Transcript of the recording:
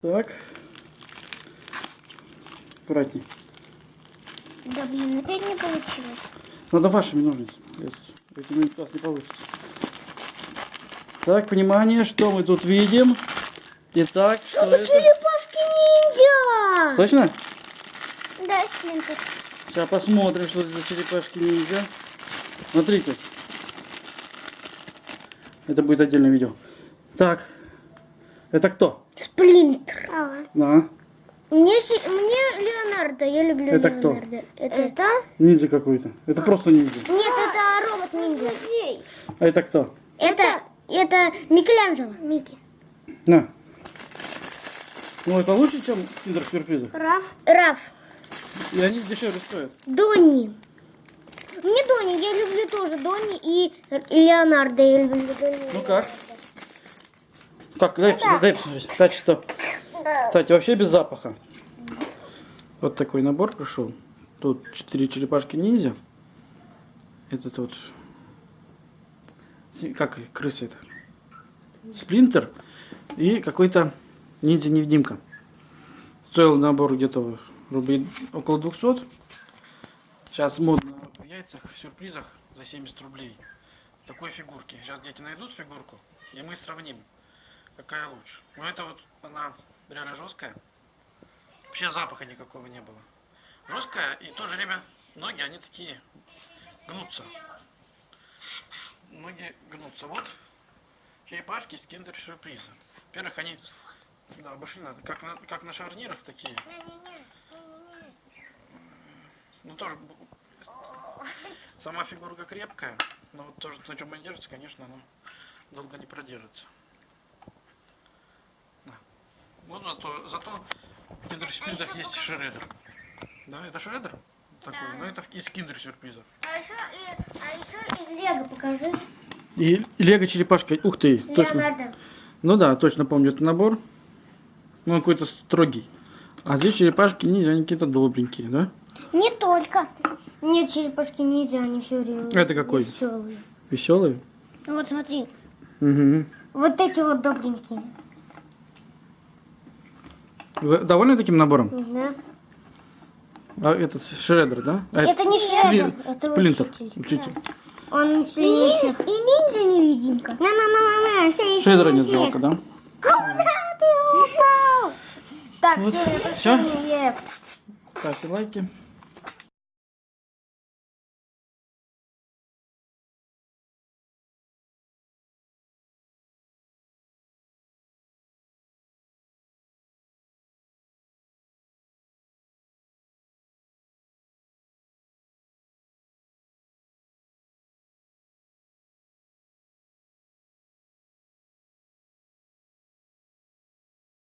Так. Аккуратней. Да блин, опять не получилось. Надо вашими ножницами. Этими нас не получится. Так, внимание, что мы тут видим? Итак, что это? Черепашки ниндзя! Точно? Да, Сплинтер. Сейчас посмотрим, что это за черепашки ниндзя. Смотрите. Это будет отдельное видео. Так. Это кто? Сплинтер. Да. Мне, мне Леонардо, я люблю Это кто? Леонардо. Это? это? Ниндзя какой-то. Это просто ниндзя. Нет, это робот ниндзя. А это кто? Это, это Микеланджело. Микки. На. Ну это лучше, чем в киндер сюрпризах. Раф. Раф. И они дешевле стоят. Донни. Не Донни, я люблю тоже Донни и Леонардо. Я люблю Донни. Ну как? Как, дай, посмотреть, дай. Кстати, что? Кстати, вообще без запаха. Вот такой набор пришел. Тут четыре черепашки ниндзя. Этот вот... Как крыса это? Сплинтер. И какой-то ниндзя-невидимка. Стоил набор где-то рублей около 200. Сейчас модно в яйцах, в сюрпризах за 70 рублей. Такой фигурки. Сейчас дети найдут фигурку, и мы сравним, какая лучше. Ну это вот она реально жесткая. Вообще запаха никакого не было. Жесткая и в то же время ноги, они такие гнутся. Ноги гнутся. Вот черепашки из киндер сюрприза. Во-первых, они да, больше не надо. Как на, как на шарнирах такие. Ну тоже сама фигурка крепкая, но вот тоже на чем она держится, конечно, она долго не продержится. Да. Вот зато, зато в киндер сюрпризах есть шредер. Да, это шредер? Такой, но это из киндер сюрприза. А еще, а еще из Лего покажи. И лего черепашка, ух ты, точно. Леонардо. Ну да, точно помню этот набор. Ну, он какой-то строгий. А здесь черепашки ниндзя, они какие-то добренькие, да? Не только. Нет, черепашки ниндзя, они все время Это какой? веселые. Веселые? Вот смотри, Угу. вот эти вот добренькие. Вы довольны таким набором? Да. А этот шредер, да? А Это не Спли- Шредер, это Сплинтер, учитель. учитель. Он членит всех. И ниндзя невидимка. На, на, на, на, на, все, Шредера нет жалко, да? Куда ты упал? Так, Вот. все, это все. Ставьте лайки.